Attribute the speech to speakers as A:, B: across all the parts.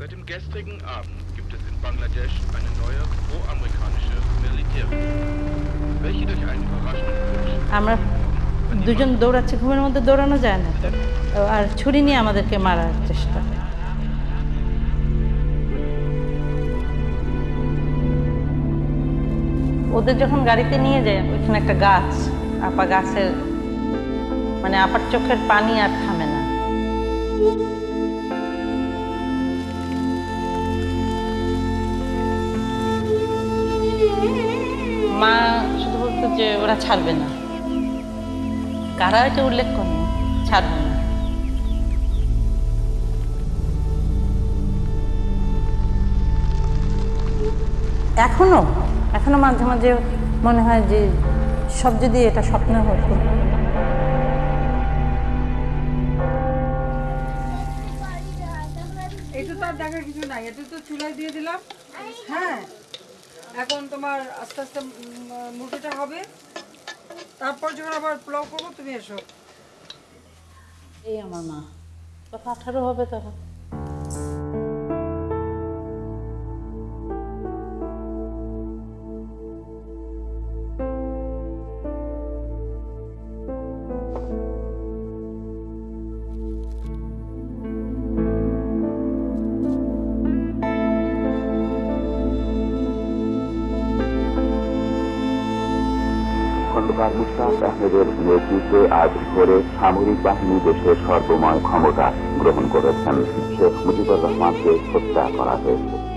A: Seit dem gestrigen Abend gibt es in Bangladesch eine neue pro-amerikanische Militärregierung, welche durch einen überraschenden Putsch
B: দুজন দৌড়াচ্ছি ঘুমের মধ্যে দৌড়ানো যায় না আর ছুরি নিয়ে আমাদেরকে মারার চেষ্টা ওদের যখন গাড়িতে নিয়ে যায় ওইখানে একটা গাছ আপা গাছের মানে আপার চোখের পানি আর থামে না মা শুধু বলতো যে ওরা ছাড়বে না। কারা এটা উল্লেখ করে ছাড়বে না। এখনও? এখনও মাঝে মাঝে মনে হয় যে সব যদি এটা স্বপ্ন হতো।
C: এটা তো আর দেখার কিছু নাই। এটা তো চুলায় দিয়ে দিলাম। হ্যাঁ। এখন তোমার আস্তে আস্তে মুরগিটা হবে। তারপর যখন আবার পোলাও করব, তুমি এসো।
B: এই আমার মা। তখন আঠারো হবে তখন।
D: খন্দকার মুস্তাফ আহমেদের নেতৃত্বে আজ ভোরে সামরিক বাহিনী দেশের সর্বময় ক্ষমতা গ্রহণ করেছেন। শেখ মুজিবুর রহমানকে হত্যা করা হয়েছে।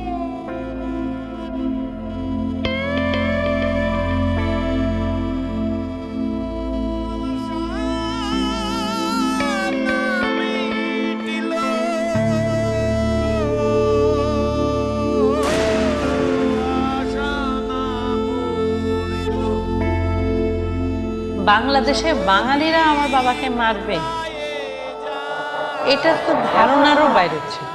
B: বাংলাদেশে বাঙালিরা আমার বাবাকে মারবে এটা তো ধারণারও বাইরে ছিল।